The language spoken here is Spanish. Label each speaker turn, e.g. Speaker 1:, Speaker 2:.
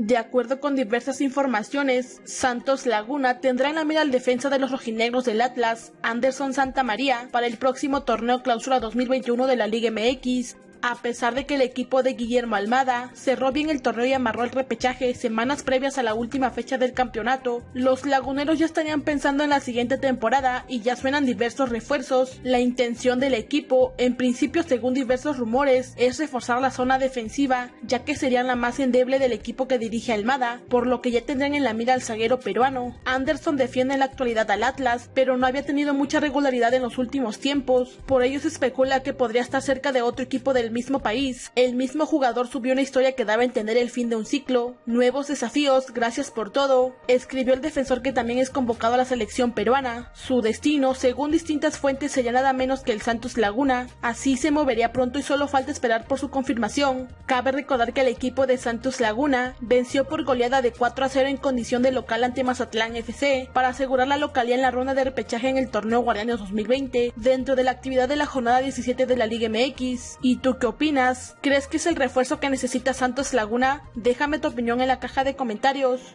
Speaker 1: De acuerdo con diversas informaciones, Santos Laguna tendrá en la mira al defensa de los rojinegros del Atlas, Anderson Santa María, para el próximo torneo clausura 2021 de la Liga MX, a pesar de que el equipo de Guillermo Almada cerró bien el torneo y amarró el repechaje semanas previas a la última fecha del campeonato, los laguneros ya estarían pensando en la siguiente temporada y ya suenan diversos refuerzos. La intención del equipo, en principio según diversos rumores, es reforzar la zona defensiva, ya que serían la más endeble del equipo que dirige Almada, por lo que ya tendrán en la mira al zaguero peruano. Anderson defiende en la actualidad al Atlas, pero no había tenido mucha regularidad en los últimos tiempos, por ello se especula que podría estar cerca de otro equipo del mismo país. El mismo jugador subió una historia que daba a entender el fin de un ciclo, nuevos desafíos, gracias por todo. Escribió el defensor que también es convocado a la selección peruana. Su destino, según distintas fuentes, sería nada menos que el Santos Laguna. Así se movería pronto y solo falta esperar por su confirmación. Cabe recordar que el equipo de Santos Laguna venció por goleada de 4 a 0 en condición de local ante Mazatlán FC para asegurar la localía en la ronda de repechaje en el torneo Guardianes 2020 dentro de la actividad de la jornada 17 de la Liga MX. ¿Y tú qué opinas? ¿Crees que es el refuerzo que necesita Santos Laguna? Déjame tu opinión en la caja de comentarios.